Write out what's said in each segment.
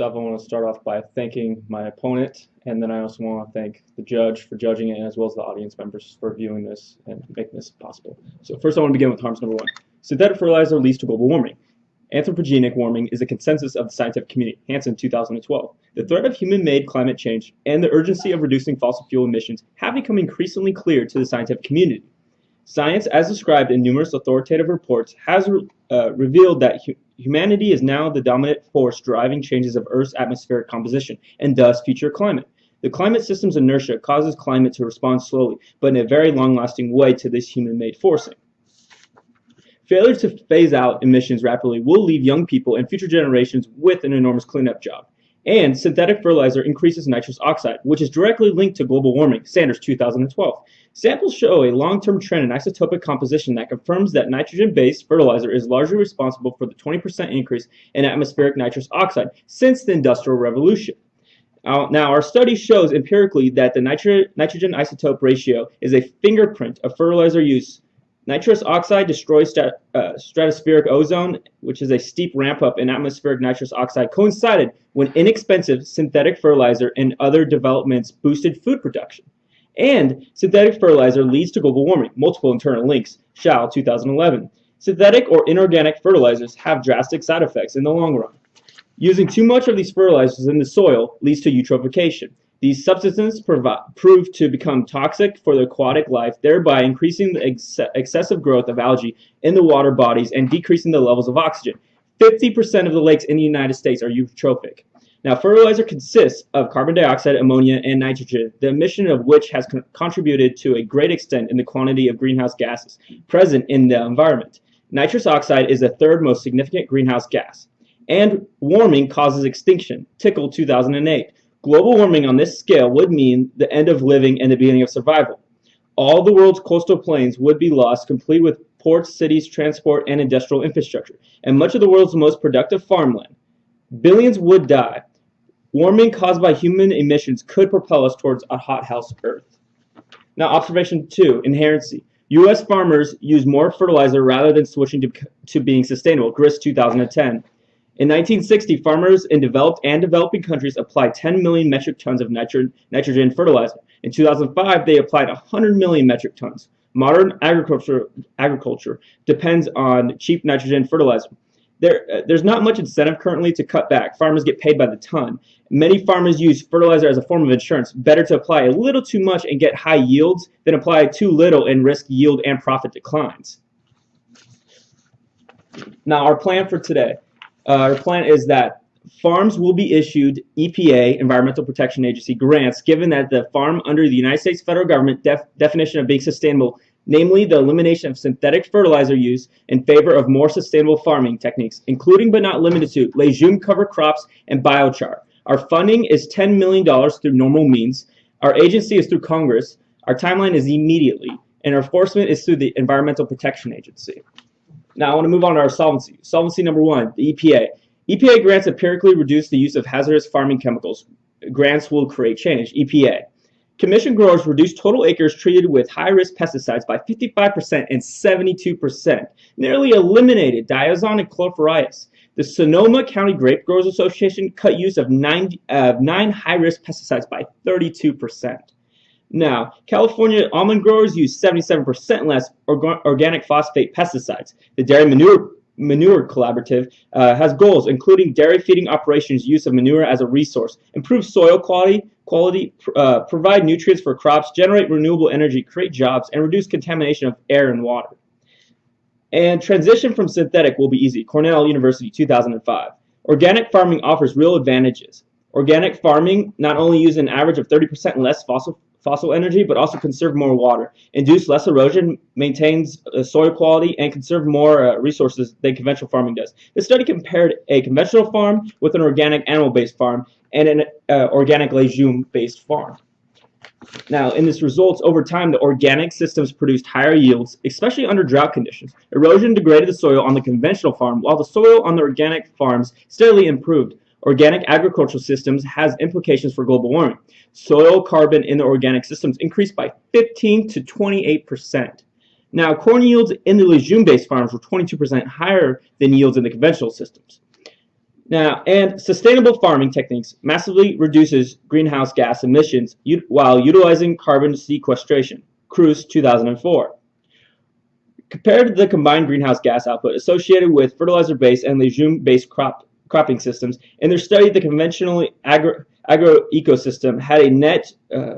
First off, I want to start off by thanking my opponent, and then I also want to thank the judge for judging it, as well as the audience members for viewing this and making this possible. So first I want to begin with harms number one. Synthetic fertilizer leads to global warming. Anthropogenic warming is a consensus of the scientific community, Hansen 2012. The threat of human-made climate change and the urgency of reducing fossil fuel emissions have become increasingly clear to the scientific community. Science, as described in numerous authoritative reports, has uh, revealed that humanity is now the dominant force driving changes of Earth's atmospheric composition and thus future climate. The climate system's inertia causes climate to respond slowly, but in a very long-lasting way to this human-made forcing. Failure to phase out emissions rapidly will leave young people and future generations with an enormous cleanup job. And synthetic fertilizer increases nitrous oxide, which is directly linked to global warming, Sanders 2012. Samples show a long-term trend in isotopic composition that confirms that nitrogen-based fertilizer is largely responsible for the 20% increase in atmospheric nitrous oxide since the Industrial Revolution. now, our study shows empirically that the nitro nitrogen isotope ratio is a fingerprint of fertilizer use Nitrous oxide destroys uh, stratospheric ozone, which is a steep ramp up in atmospheric nitrous oxide, coincided when inexpensive synthetic fertilizer and other developments boosted food production. And synthetic fertilizer leads to global warming, multiple internal links, Shao 2011. Synthetic or inorganic fertilizers have drastic side effects in the long run. Using too much of these fertilizers in the soil leads to eutrophication, these substances prove to become toxic for the aquatic life, thereby increasing the ex excessive growth of algae in the water bodies and decreasing the levels of oxygen. 50% of the lakes in the United States are eutrophic. Now, fertilizer consists of carbon dioxide, ammonia, and nitrogen, the emission of which has con contributed to a great extent in the quantity of greenhouse gases present in the environment. Nitrous oxide is the third most significant greenhouse gas. And warming causes extinction, Tickell 2008. Global warming on this scale would mean the end of living and the beginning of survival. All the world's coastal plains would be lost, complete with ports, cities, transport, and industrial infrastructure, and much of the world's most productive farmland. Billions would die. Warming caused by human emissions could propel us towards a hothouse Earth. Now, observation two, inherency. U.S. farmers use more fertilizer rather than switching to, to being sustainable, GRIS 2010. In 1960, farmers in developed and developing countries applied 10 million metric tons of nitro nitrogen fertilizer. In 2005, they applied 100 million metric tons. Modern agriculture, agriculture depends on cheap nitrogen fertilizer. There, uh, there's not much incentive currently to cut back. Farmers get paid by the ton. Many farmers use fertilizer as a form of insurance. Better to apply a little too much and get high yields than apply too little and risk yield and profit declines. Now, our plan for today Uh, our plan is that farms will be issued EPA, Environmental Protection Agency, grants given that the farm under the United States federal government def definition of being sustainable, namely the elimination of synthetic fertilizer use in favor of more sustainable farming techniques, including but not limited to legume cover crops and biochar. Our funding is $10 million through normal means. Our agency is through Congress. Our timeline is immediately. And our enforcement is through the Environmental Protection Agency. Now I want to move on to our solvency. Solvency number one, the EPA. EPA grants empirically reduce the use of hazardous farming chemicals. Grants will create change. EPA. Commission growers reduce total acres treated with high-risk pesticides by 55% and 72%. Nearly eliminated diazon and chlorpyrifos. The Sonoma County Grape Growers Association cut use of nine, uh, nine high-risk pesticides by 32%. Now, California almond growers use 77% less orga organic phosphate pesticides. The Dairy Manure, manure Collaborative uh, has goals including dairy feeding operations, use of manure as a resource, improve soil quality, quality uh, provide nutrients for crops, generate renewable energy, create jobs, and reduce contamination of air and water. And transition from synthetic will be easy. Cornell University, 2005. Organic farming offers real advantages. Organic farming not only uses an average of 30% less fossil fossil energy, but also conserve more water, induce less erosion, maintains uh, soil quality, and conserve more uh, resources than conventional farming does. This study compared a conventional farm with an organic animal-based farm and an uh, organic legume-based farm. Now, in this results, over time, the organic systems produced higher yields, especially under drought conditions. Erosion degraded the soil on the conventional farm, while the soil on the organic farms steadily improved. Organic agricultural systems has implications for global warming. Soil carbon in the organic systems increased by 15 to 28 percent. Now, corn yields in the legume-based farms were 22% higher than yields in the conventional systems. Now, and sustainable farming techniques massively reduces greenhouse gas emissions while utilizing carbon sequestration. Cruz 2004. Compared to the combined greenhouse gas output associated with fertilizer-based and legume-based crop cropping systems, in their study, the conventional agro, agro ecosystem had a net uh,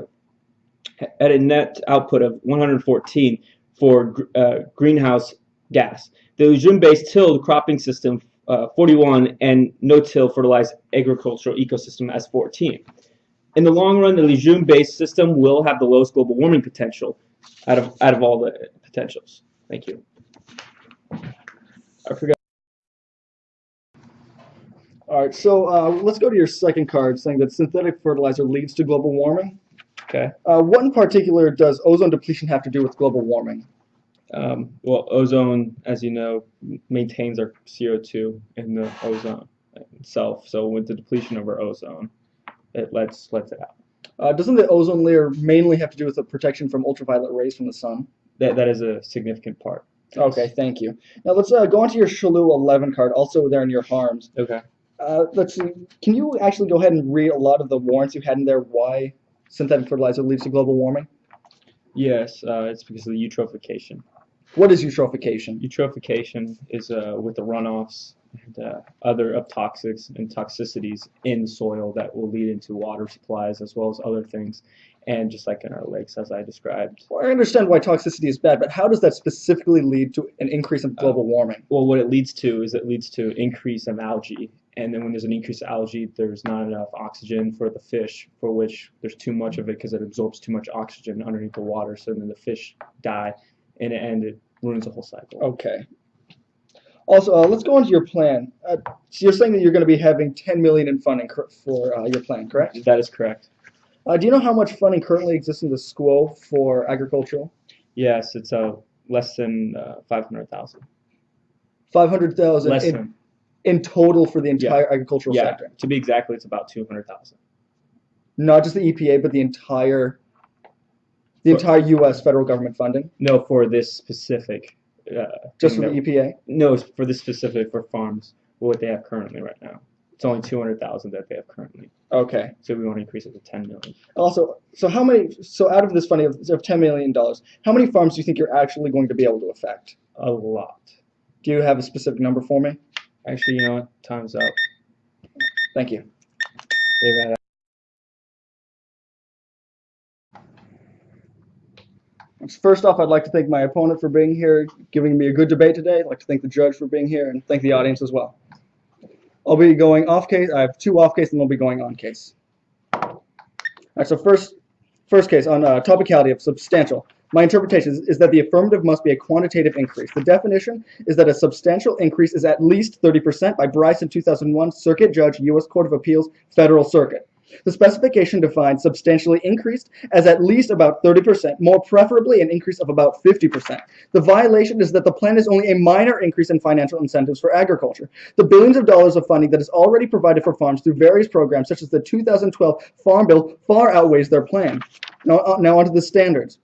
had a net output of 114 for uh, greenhouse gas. The legume-based tilled cropping system uh, 41 and no-till fertilized agricultural ecosystem as 14. In the long run, the legume-based system will have the lowest global warming potential out of out of all the potentials. Thank you. I forgot. All right, so uh, let's go to your second card saying that synthetic fertilizer leads to global warming. Okay. Uh, what in particular does ozone depletion have to do with global warming? Um, well, ozone, as you know, maintains our CO2 in the ozone itself. So with the depletion of our ozone, it lets lets it out. Uh, doesn't the ozone layer mainly have to do with the protection from ultraviolet rays from the sun? That that is a significant part. Okay, thank you. Now let's uh, go on to your Shalu 11 card, also there in your harms. Okay. Uh, let's see. Can you actually go ahead and read a lot of the warrants you had in there why synthetic fertilizer leads to global warming? Yes, uh, it's because of the eutrophication. What is eutrophication? Eutrophication is uh, with the runoffs and uh, other of toxics and toxicities in the soil that will lead into water supplies as well as other things. And just like in our lakes, as I described. Well, I understand why toxicity is bad, but how does that specifically lead to an increase in global warming? Well, what it leads to is it leads to increase of algae. And then when there's an increase of algae, there's not enough oxygen for the fish, for which there's too much of it because it absorbs too much oxygen underneath the water. So then the fish die, and, it and it ruins the whole cycle. Okay. Also, uh, let's go on to your plan. Uh, so you're saying that you're going to be having 10 million in funding for uh, your plan, correct? That is correct. Uh, do you know how much funding currently exists in the school for agricultural? Yes, it's uh, less than uh, 500,000. 500,000 Less than. In total for the entire agricultural Yeah, sector. to be exactly, it's about 200,000. Not just the EPA, but the entire the For- entire U.S. federal government funding, No, for this specific. Uh, just for the EPA. No, for this specific for farms. What they have currently right now. It's only 200,000 that they have currently. Okay. So we want to increase it to 10 million. Also, so how many? So out of this funding of, of 10 million dollars, how many farms do you think you're actually going to be able to affect? A lot. Do you have a specific number for me? Actually, you know what? Time's up. Thank you. First off, I'd like to thank my opponent for being here, giving me a good debate today. I'd like to thank the judge for being here, and thank the audience as well. I'll be going off case. I have two off case, and we'll be going on case. All right. So first, first case on uh, topicality of substantial. My interpretation is, is that the affirmative must be a quantitative increase. The definition is that a substantial increase is at least 30% by Bryson 2001, Circuit Judge, U.S. Court of Appeals, Federal Circuit. The specification defines substantially increased as at least about 30%, more preferably an increase of about 50%. The violation is that the plan is only a minor increase in financial incentives for agriculture. The billions of dollars of funding that is already provided for farms through various programs, such as the 2012 Farm Bill, far outweighs their plan. Now, uh, now onto the standards.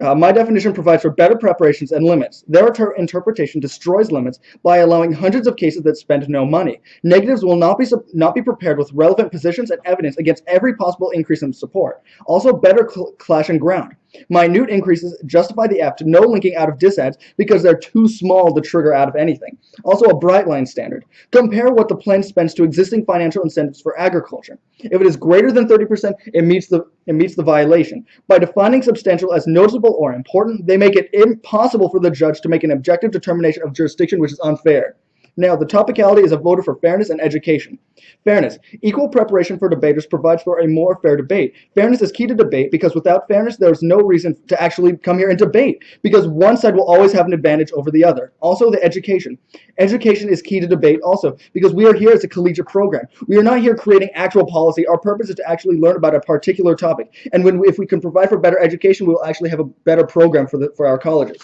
Uh, my definition provides for better preparations and limits. Their inter- interpretation destroys limits by allowing hundreds of cases that spend no money. Negatives will not be not be prepared with relevant positions and evidence against every possible increase in support. Also, better cl- clash and ground. Minute increases justify the to no linking out of disads because they're too small to trigger out of anything. Also, a bright line standard. Compare what the plan spends to existing financial incentives for agriculture. If it is greater than 30%, it meets the it meets the violation. By defining substantial as noticeable or important, they make it impossible for the judge to make an objective determination of jurisdiction, which is unfair. Now, the topicality is a voter for fairness and education. Fairness. Equal preparation for debaters provides for a more fair debate. Fairness is key to debate because without fairness, there is no reason to actually come here and debate because one side will always have an advantage over the other. Also, the education. Education is key to debate also because we are here as a collegiate program. We are not here creating actual policy. Our purpose is to actually learn about a particular topic. And when we, if we can provide for better education, we will actually have a better program for the for our colleges.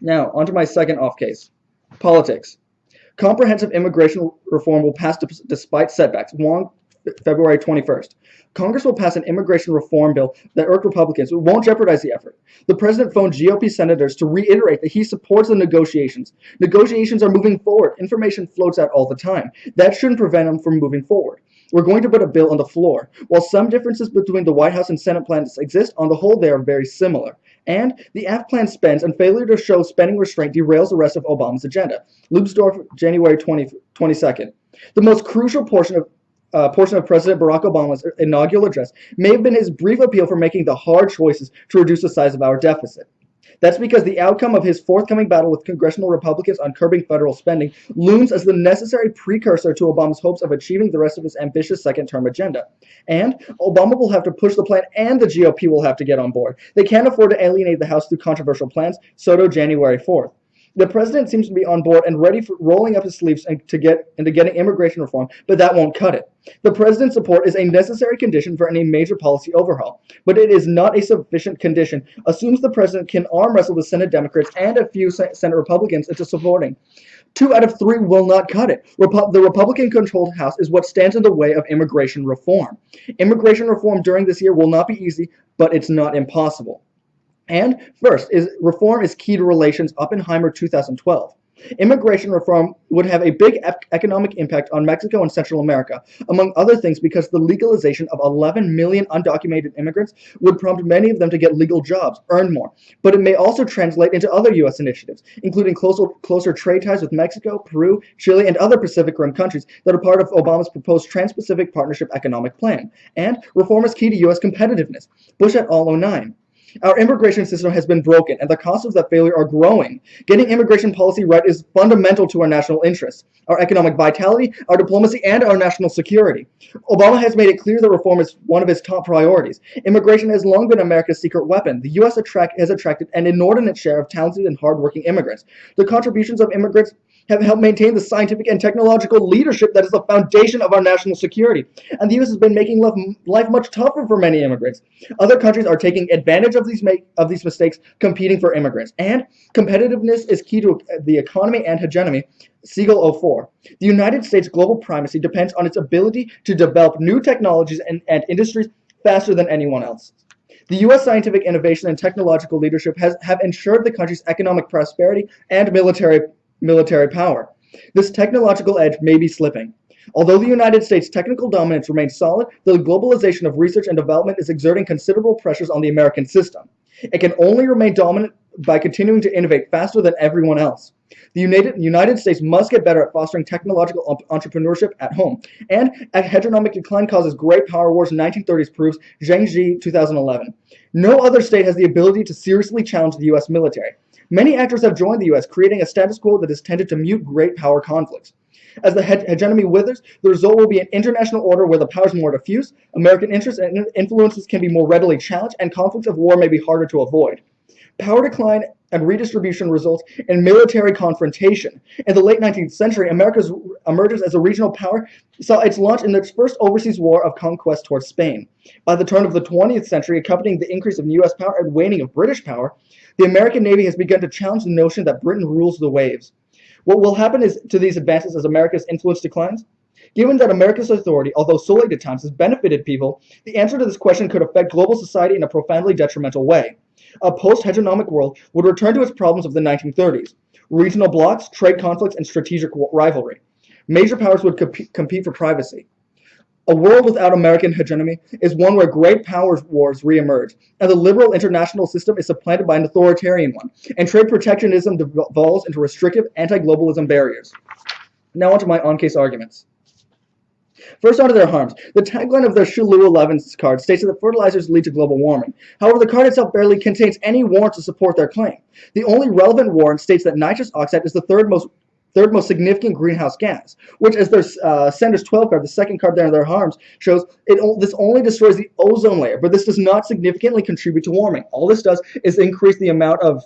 Now, onto my second off case. Politics. Comprehensive immigration reform will pass despite setbacks. Wong February 21st. Congress will pass an immigration reform bill that irk Republicans but won't jeopardize the effort. The president phoned GOP senators to reiterate that he supports the negotiations. Negotiations are moving forward. Information floats out all the time. That shouldn't prevent them from moving forward. We're going to put a bill on the floor. While some differences between the White House and Senate plans exist, on the whole they are very similar. And the AF plan spends, and failure to show spending restraint derails the rest of Obama's agenda. Leubsdorf, January 20, 22nd. The most crucial portion of uh, portion of President Barack Obama's inaugural address may have been his brief appeal for making the hard choices to reduce the size of our deficit. That's because the outcome of his forthcoming battle with congressional Republicans on curbing federal spending looms as the necessary precursor to Obama's hopes of achieving the rest of his ambitious second term agenda. And Obama will have to push the plan, and the GOP will have to get on board. They can't afford to alienate the House through controversial plans. Soto, January 4th. The president seems to be on board and ready for rolling up his sleeves and to get into getting immigration reform, but that won't cut it. The president's support is a necessary condition for any major policy overhaul, but it is not a sufficient condition. Assumes the president can arm wrestle the Senate Democrats and a few Senate Republicans into supporting. Two out of three will not cut it. Repu the Republican controlled House is what stands in the way of immigration reform. Immigration reform during this year will not be easy, but it's not impossible. And first, is reform is key to relations, Oppenheimer 2012. Immigration reform would have a big economic impact on Mexico and Central America, among other things because the legalization of 11 million undocumented immigrants would prompt many of them to get legal jobs, earn more. But it may also translate into other U.S. initiatives, including closer, closer trade ties with Mexico, Peru, Chile, and other Pacific Rim countries that are part of Obama's proposed Trans-Pacific Partnership Economic Plan. And reform is key to U.S. competitiveness. Bush et al. 09. Our immigration system has been broken, and the costs of that failure are growing. Getting immigration policy right is fundamental to our national interests, our economic vitality, our diplomacy, and our national security. Obama has made it clear that reform is one of his top priorities. Immigration has long been America's secret weapon. The U.S. Attract has attracted an inordinate share of talented and hardworking immigrants. The contributions of immigrants have helped maintain the scientific and technological leadership that is the foundation of our national security. And the U.S. has been making life much tougher for many immigrants. Other countries are taking advantage of these make, of these mistakes, competing for immigrants. And competitiveness is key to the economy and hegemony. Siegel 04. The United States global primacy depends on its ability to develop new technologies and, and industries faster than anyone else. The U.S. scientific innovation and technological leadership has have ensured the country's economic prosperity and military military power. This technological edge may be slipping. Although the United States' technical dominance remains solid, the globalization of research and development is exerting considerable pressures on the American system. It can only remain dominant by continuing to innovate faster than everyone else. The United, United States must get better at fostering technological entrepreneurship at home. And a hegemonic decline causes great power wars 1930s proves Zhang Ji 2011. No other state has the ability to seriously challenge the U.S. military. Many actors have joined the U.S., creating a status quo that has tended to mute great power conflicts. As the hegemony withers, the result will be an international order where the powers are more diffuse, American interests and influences can be more readily challenged, and conflicts of war may be harder to avoid. Power decline and redistribution results in military confrontation. In the late 19th century, America's emergence as a regional power saw its launch in its first overseas war of conquest towards Spain. By the turn of the 20th century, accompanying the increase of U.S. power and waning of British power, the American Navy has begun to challenge the notion that Britain rules the waves. What will happen is to these advances as America's influence declines? Given that America's authority, although solely at times, has benefited people, the answer to this question could affect global society in a profoundly detrimental way. A post-hegemonic world would return to its problems of the 1930s, regional blocs, trade conflicts, and strategic rivalry. Major powers would comp compete for privacy. A world without American hegemony is one where great power wars reemerge, and the liberal international system is supplanted by an authoritarian one, and trade protectionism devolves into restrictive anti-globalism barriers. Now onto my on-case arguments. First, onto their harms. The tagline of the Shulu 11 card states that fertilizers lead to global warming. However, the card itself barely contains any warrant to support their claim. The only relevant warrant states that nitrous oxide is the third most third most significant greenhouse gas, which as their uh, Sanders 12 card, the second card there in their harms, shows it this only destroys the ozone layer, but this does not significantly contribute to warming. All this does is increase the amount of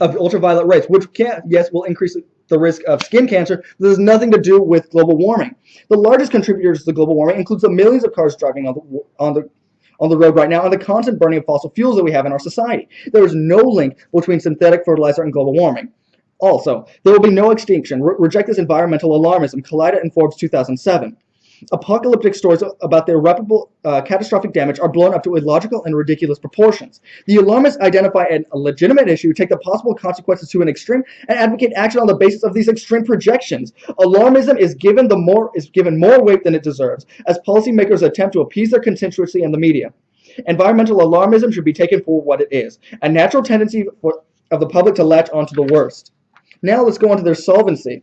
of ultraviolet rays, which can, yes, will increase the risk of skin cancer. This has nothing to do with global warming. The largest contributors to global warming includes the millions of cars driving on the, on the on the road right now and the constant burning of fossil fuels that we have in our society. There is no link between synthetic fertilizer and global warming. Also, there will be no extinction. Re reject this environmental alarmism. Collida and Forbes 2007. Apocalyptic stories about the irreparable uh, catastrophic damage are blown up to illogical and ridiculous proportions. The alarmists identify an, a legitimate issue, take the possible consequences to an extreme, and advocate action on the basis of these extreme projections. Alarmism is given the more is given more weight than it deserves, as policymakers attempt to appease their constituency and the media. Environmental alarmism should be taken for what it is, a natural tendency for, of the public to latch onto the worst. Now let's go on to their solvency.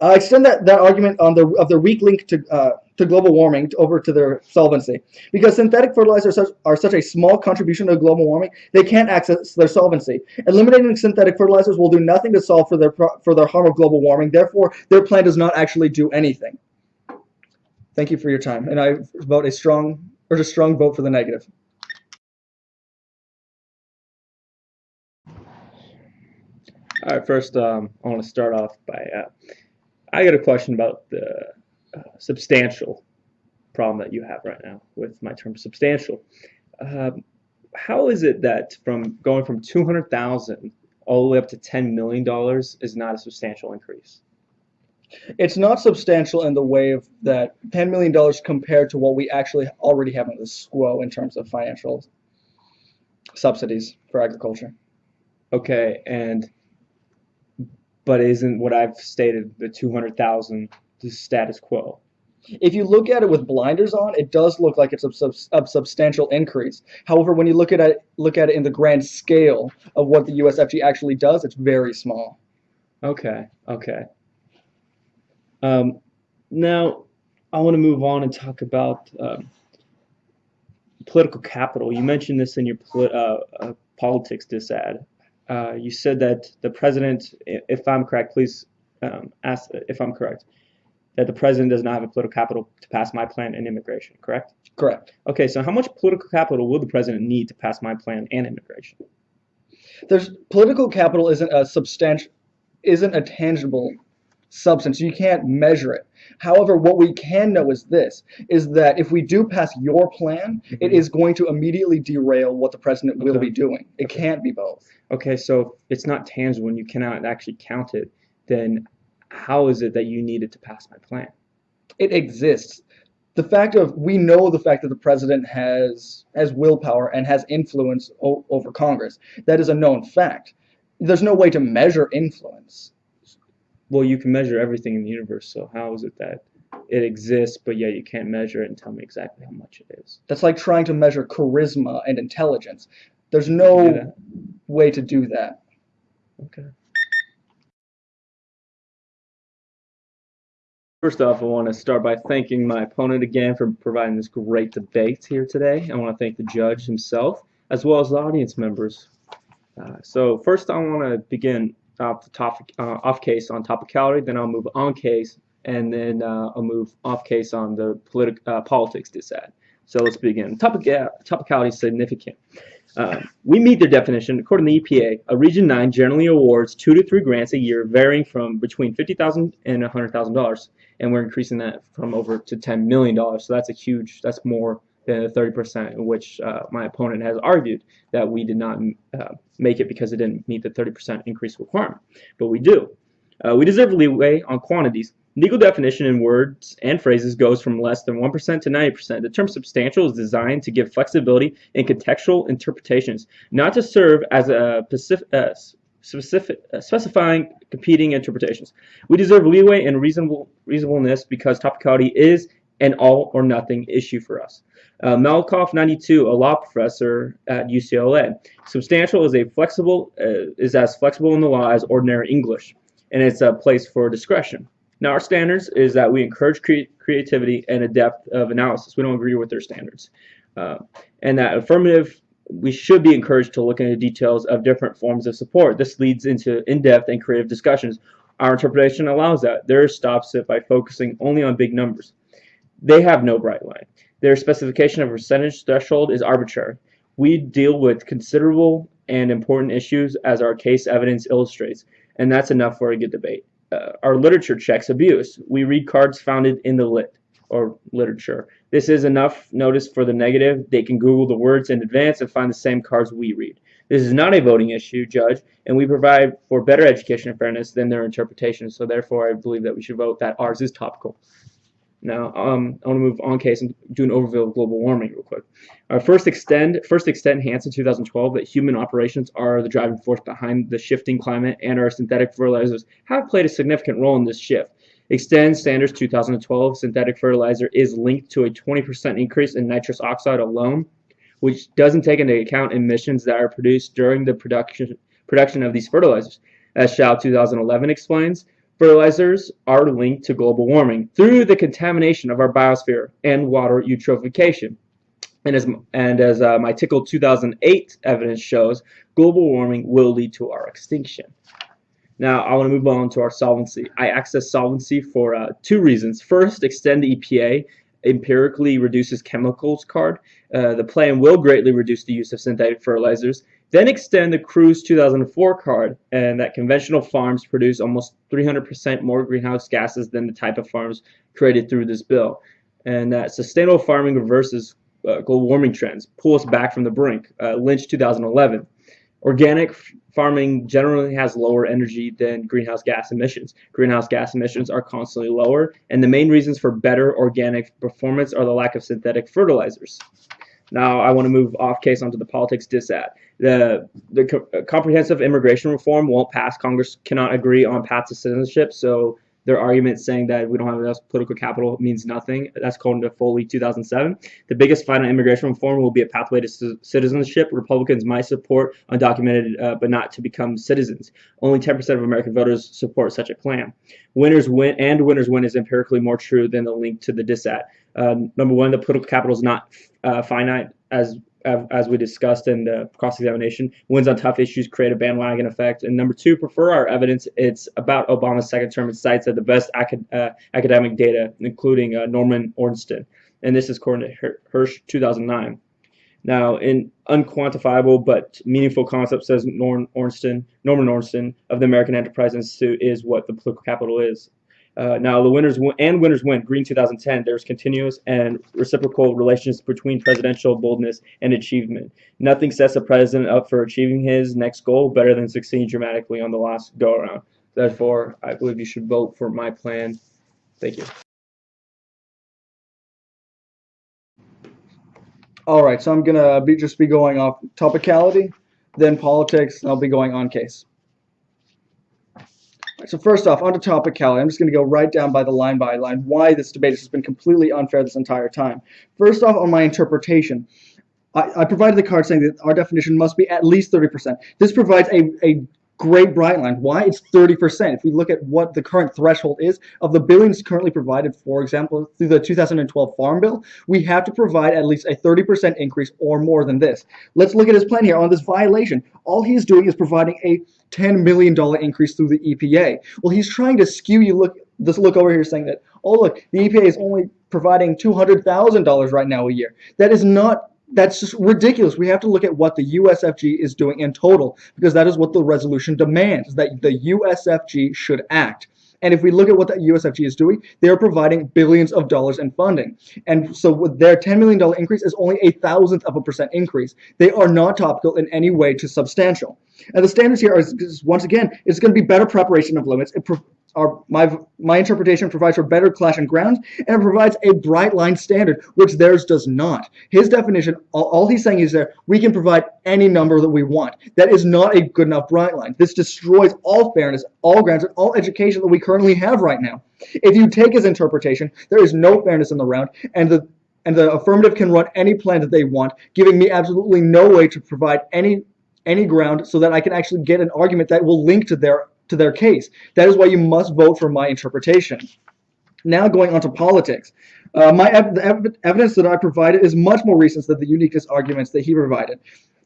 Uh, extend that, that argument on the of their weak link to uh, to global warming to, over to their solvency. Because synthetic fertilizers are such, are such a small contribution to global warming, they can't access their solvency. Eliminating synthetic fertilizers will do nothing to solve for their for their harm of global warming. Therefore, their plan does not actually do anything. Thank you for your time, and I vote a strong or a strong vote for the negative. All right, first, um, I want to start off by uh, I got a question about the uh, substantial problem that you have right now with my term substantial. Um, how is it that from going from 200,000 all the way up to 10 million dollars is not a substantial increase? It's not substantial in the way of that $10 million compared to what we actually already have in the SQUO in terms of financial subsidies for agriculture. Okay, and but isn't what I've stated the 200,000 the status quo? If you look at it with blinders on, it does look like it's a, sub a substantial increase. However, when you look at it, look at it in the grand scale of what the USFG actually does, it's very small. Okay, okay. Um, now, I want to move on and talk about um, political capital. You mentioned this in your uh, uh, politics dis ad. Uh, you said that the president, if I'm correct, please um, ask if I'm correct, that the president does not have a political capital to pass my plan and immigration, correct? Correct. Okay, so how much political capital will the president need to pass my plan and immigration? There's political capital isn't a substantial, isn't a tangible substance. You can't measure it. However, what we can know is this, is that if we do pass your plan, mm-hmm. it is going to immediately derail what the president will be doing. It okay. can't be both. Okay, so if it's not tangible and you cannot actually count it, then how is it that you needed to pass my plan? It exists. The fact of we know the fact that the president has has willpower and has influence over Congress. That is a known fact. There's no way to measure influence well, you can measure everything in the universe, so how is it that it exists, but yet you can't measure it and tell me exactly how much it is? That's like trying to measure charisma and intelligence. There's no way to do that. Okay. First off, I want to start by thanking my opponent again for providing this great debate here today. I want to thank the judge himself, as well as the audience members. Uh, so first, I want to begin off the top uh, off case on topicality, then I'll move on case, and then uh, I'll move off case on the politic uh, politics disad. So let's begin. Topic topicality is significant. Um, we meet their definition. According to the EPA, a Region 9 generally awards two to three grants a year, varying from between 50,000 and $100,000, and we're increasing that from over to $10 million. So that's a huge, that's more than the 30% in which uh, my opponent has argued that we did not uh, make it because it didn't meet the 30% increase requirement. But we do. Uh, we deserve leeway on quantities. Legal definition in words and phrases goes from less than 1% to 90%. The term substantial is designed to give flexibility in contextual interpretations, not to serve as a specific, uh, specific uh, specifying competing interpretations. We deserve leeway and reasonable reasonableness because topicality is an all or nothing issue for us. Uh, Malkoff, 92, a law professor at UCLA. Substantial is a flexible uh, is as flexible in the law as ordinary English, and it's a place for discretion. Now, our standards is that we encourage cre creativity and a depth of analysis. We don't agree with their standards, uh, and that affirmative. We should be encouraged to look into details of different forms of support. This leads into in-depth and creative discussions. Our interpretation allows that. Theirs stops it by focusing only on big numbers. They have no bright line. Their specification of percentage threshold is arbitrary. We deal with considerable and important issues as our case evidence illustrates, and that's enough for a good debate. Uh, our literature checks abuse. We read cards founded in the lit or literature. This is enough notice for the negative. They can Google the words in advance and find the same cards we read. This is not a voting issue, Judge, and we provide for better education and fairness than their interpretation. So therefore, I believe that we should vote that ours is topical. Now, um, I want to move on case and do an overview of global warming real quick. Our first extend, first extend Hansen 2012 that human operations are the driving force behind the shifting climate and our synthetic fertilizers have played a significant role in this shift. Extend Sanders 2012 synthetic fertilizer is linked to a 20% increase in nitrous oxide alone, which doesn't take into account emissions that are produced during the production production of these fertilizers. As Shao 2011 explains, fertilizers are linked to global warming through the contamination of our biosphere and water eutrophication. And as, and as uh, my Tickell 2008 evidence shows, global warming will lead to our extinction. Now, I want to move on to our solvency. I access solvency for uh, two reasons. First, extend the EPA empirically reduces chemicals card. Uh, the plan will greatly reduce the use of synthetic fertilizers. Then extend the Cruz 2004 card, and that conventional farms produce almost 300% more greenhouse gases than the type of farms created through this bill. And that sustainable farming reverses uh, global warming trends, pull us back from the brink. Uh, Lynch 2011. Organic farming generally has lower energy than greenhouse gas emissions. Greenhouse gas emissions are constantly lower, and the main reasons for better organic performance are the lack of synthetic fertilizers. Now I want to move off case onto the politics disad. The the co uh, comprehensive immigration reform won't pass. Congress cannot agree on paths to citizenship, so their argument saying that we don't have enough political capital means nothing. That's called into Foley 2007. The biggest fight on immigration reform will be a pathway to citizenship. Republicans might support undocumented uh, but not to become citizens. Only 10% of American voters support such a plan. Winners win and winners win is empirically more true than the link to the disad. Uh, number one, the political capital is not uh, finite as as we discussed in the cross-examination, wins on tough issues create a bandwagon effect. And number two, prefer our evidence. It's about Obama's second term. It cites the best acad uh, academic data, including uh, Norman Ornstein. And this is according to Hirsch 2009. Now, in unquantifiable but meaningful concept, says Norman Ornstein, Norman Ornstein of the American Enterprise Institute, is what the political capital is. Uh, now, the winners and winners win. Green 2010. There's continuous and reciprocal relations between presidential boldness and achievement. Nothing sets a president up for achieving his next goal better than succeeding dramatically on the last go around. Therefore, I believe you should vote for my plan. Thank you. All right, so I'm gonna be just be going off topicality, then politics, and I'll be going on case. So first off, on to topicality. I'm just going to go right down by the line by line why this debate has been completely unfair this entire time. First off, on my interpretation. I, I provided the card saying that our definition must be at least 30%. This provides a, a great bright line. Why? It's 30%. If we look at what the current threshold is of the billions currently provided, for example, through the 2012 Farm Bill, we have to provide at least a 30% increase or more than this. Let's look at his plan here on this violation. All he's doing is providing a $10 million increase through the EPA. Well, he's trying to skew you look this look over here saying that, oh look, the EPA is only providing $200,000 right now a year. That is not that's just ridiculous. We have to look at what the USFG is doing in total because that is what the resolution demands, that the USFG should act. And if we look at what the USFG is doing, they are providing billions of dollars in funding. And so their $10 million increase is only a thousandth of a percent increase. They are not topical in any way to substantial. And the standards here are, once again, it's going to be better preparation of limits. It our, my, my interpretation provides for better clash and grounds, and it provides a bright line standard, which theirs does not. His definition, all, all he's saying is that we can provide any number that we want. That is not a good enough bright line. This destroys all fairness, all grounds, and all education that we currently have right now. If you take his interpretation, there is no fairness in the round, and the and the affirmative can run any plan that they want, giving me absolutely no way to provide any any ground so that I can actually get an argument that will link to their to their case. That is why you must vote for my interpretation. Now going on to politics. Uh, my ev ev evidence that I provided is much more recent than the uniqueness arguments that he provided.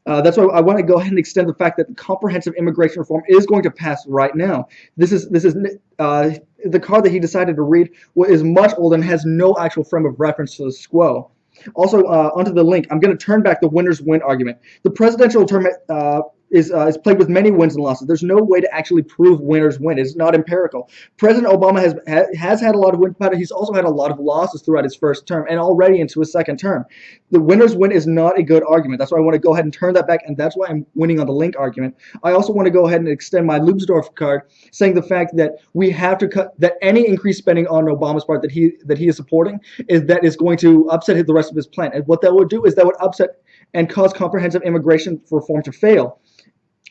Uh, that's why I want to go ahead and extend the fact that comprehensive immigration reform is going to pass right now. This is this is uh, the card that he decided to read is much older and has no actual frame of reference to the SQUO. Also, uh, onto the link, I'm going to turn back the winners win argument. The presidential term, uh, is uh, is plagued with many wins and losses. There's no way to actually prove winners win. It's not empirical. President Obama has ha- has had a lot of wins, but he's also had a lot of losses throughout his first term and already into his second term. The winners win is not a good argument. That's why I want to go ahead and turn that back, and that's why I'm winning on the link argument. I also want to go ahead and extend my Leubsdorf card, saying the fact that we have to cut that any increased spending on Obama's part that he that he is supporting is that is going to upset the rest of his plan. And what that would do is that would upset and cause comprehensive immigration reform to fail.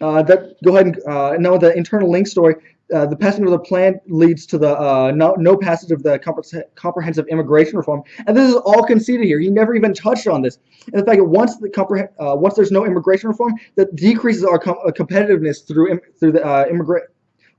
Uh, that go ahead and uh, know the internal link story. Uh, the passing of the plan leads to the no, no passage of the comprehensive immigration reform, and this is all conceded here. He never even touched on this. And the fact that once the once there's no immigration reform, that decreases our com competitiveness through through the immigrant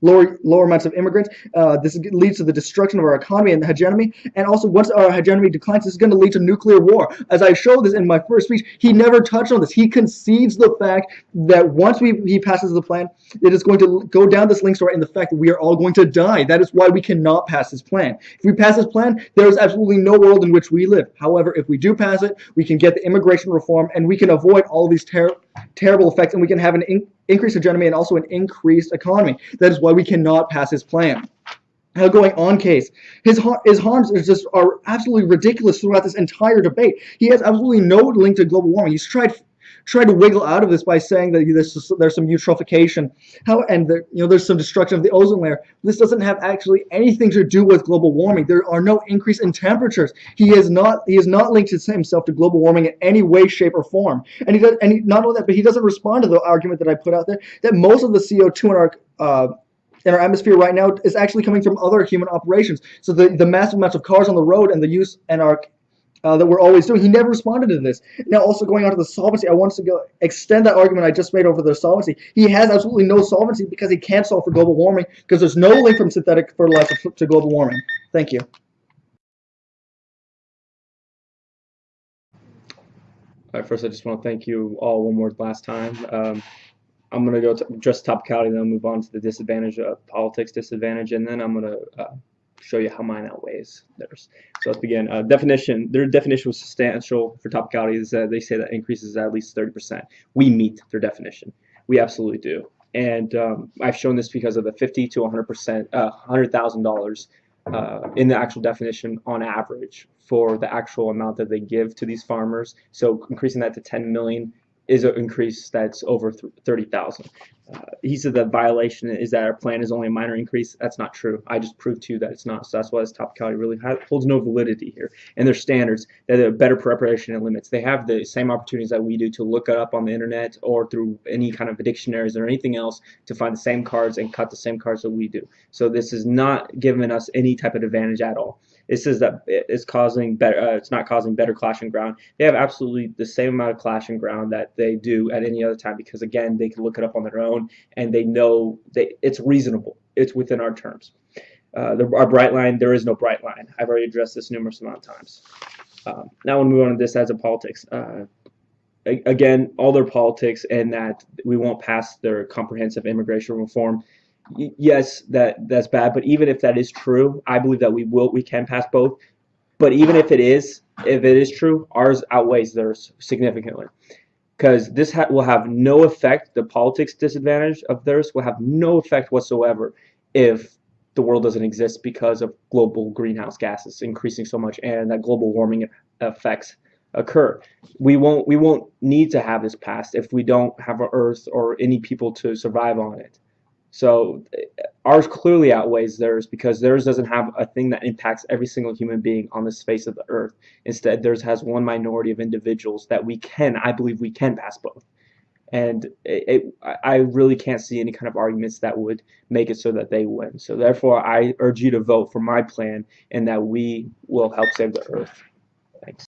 lower lower amounts of immigrants. Uh, this leads to the destruction of our economy and the hegemony. And also, once our hegemony declines, this is going to lead to nuclear war. As I showed this in my first speech, he never touched on this. He conceives the fact that once we, he passes the plan, it is going to go down this link story in the fact that we are all going to die. That is why we cannot pass this plan. If we pass this plan, there is absolutely no world in which we live. However, if we do pass it, we can get the immigration reform and we can avoid all these ter terrible effects and we can have an increased hegemony and also an increased economy. That is why we cannot pass his plan. Now going on case, his his harms is just are absolutely ridiculous throughout this entire debate. He has absolutely no link to global warming. He's tried tried to wiggle out of this by saying that there's there's some eutrophication, how and you know there's some destruction of the ozone layer. This doesn't have actually anything to do with global warming. There are no increase in temperatures. He has not he has not linked himself to global warming in any way, shape, or form. And he does and he, not only that, but he doesn't respond to the argument that I put out there that most of the CO2 in our uh, in our atmosphere right now is actually coming from other human operations. So the, the massive amounts of cars on the road and the use and our uh, that we're always doing. He never responded to this. Now, also going on to the solvency, I want to go extend that argument I just made over the solvency. He has absolutely no solvency because he can't solve for global warming because there's no link from synthetic fertilizer to global warming. Thank you. All right, first, I just want to thank you all one more last time. Um, I'm going to go to just topicality, then I'll move on to the disadvantage of politics disadvantage, and then I'm going to uh, show you how mine outweighs theirs. So let's begin. Uh, definition. Their definition was substantial for topicality. Is that they say that increases at least 30%. We meet their definition. We absolutely do. And um, I've shown this because of the 50 to 100%, uh, $100,000 uh, in the actual definition on average for the actual amount that they give to these farmers. So increasing that to 10 million is an increase that's over 30,000. Uh, he said the violation is that our plan is only a minor increase. That's not true. I just proved to you that it's not. So that's why this topicality really holds no validity here. And their standards, that are better preparation and limits. They have the same opportunities that we do to look it up on the internet or through any kind of dictionaries or anything else to find the same cards and cut the same cards that we do. So this is not giving us any type of advantage at all. It says that it's causing better. Uh, it's not causing better clashing ground. They have absolutely the same amount of clashing ground that they do at any other time because again, they can look it up on their own and they know they it's reasonable. It's within our terms. Uh, the, our bright line, there is no bright line. I've already addressed this numerous amount of times. Um, now we'll move on to this as a politics. Uh, again, all their politics and that we won't pass their comprehensive immigration reform yes, that that's bad. But even if that is true, I believe that we will we can pass both. But even if it is, if it is true, ours outweighs theirs significantly, because this ha will have no effect. The politics disadvantage of theirs will have no effect whatsoever if the world doesn't exist because of global greenhouse gases increasing so much and that global warming effects occur. We won't we won't need to have this passed if we don't have an Earth or any people to survive on it. So ours clearly outweighs theirs because theirs doesn't have a thing that impacts every single human being on the face of the earth. Instead, theirs has one minority of individuals that we can, I believe we can pass both. And it, it, I really can't see any kind of arguments that would make it so that they win. So therefore, I urge you to vote for my plan and that we will help save the earth.